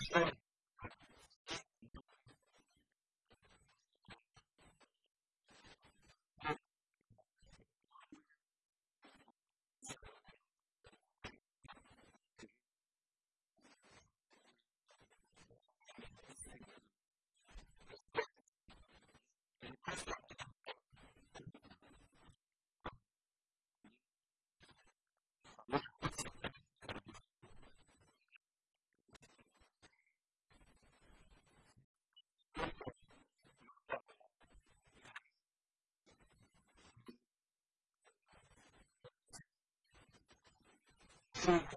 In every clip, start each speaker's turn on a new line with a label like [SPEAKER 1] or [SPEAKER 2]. [SPEAKER 1] next time. to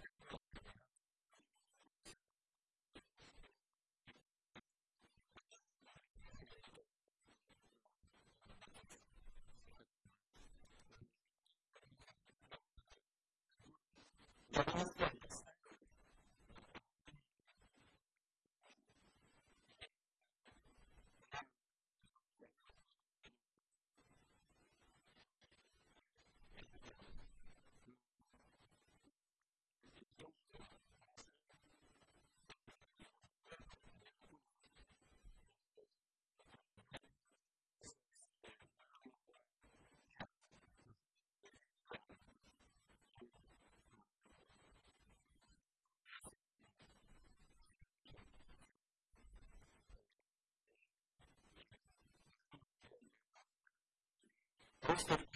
[SPEAKER 1] hosted